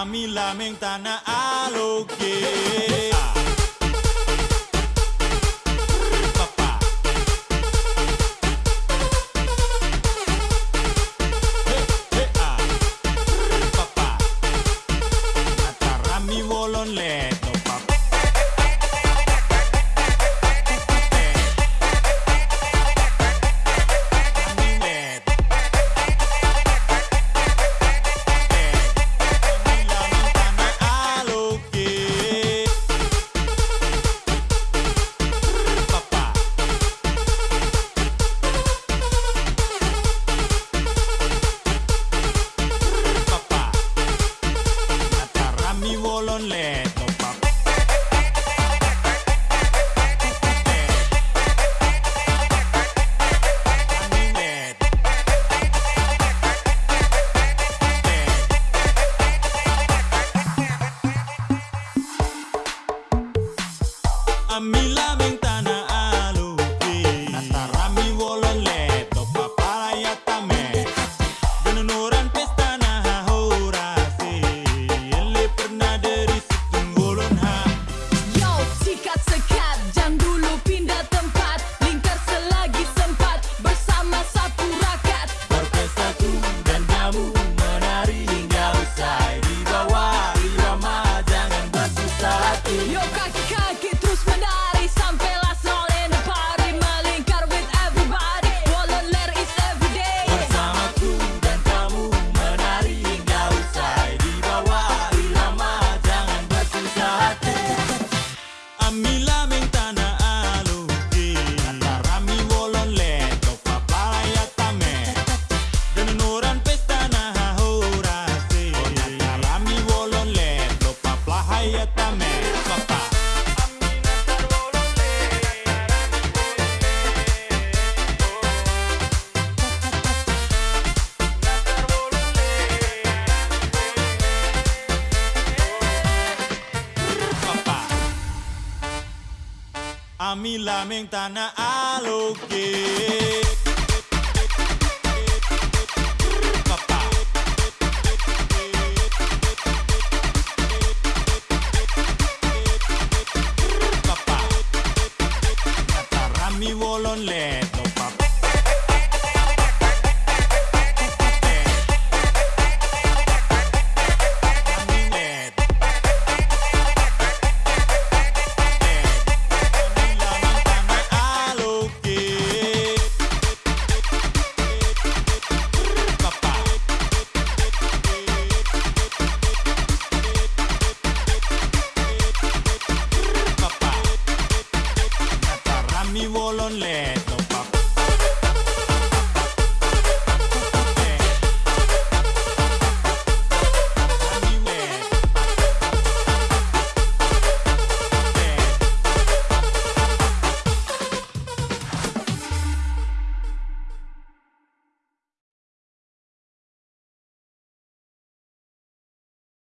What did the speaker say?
a mi lamentana a lo que a mi lamentar. Ami lameng tanah aluke lonely.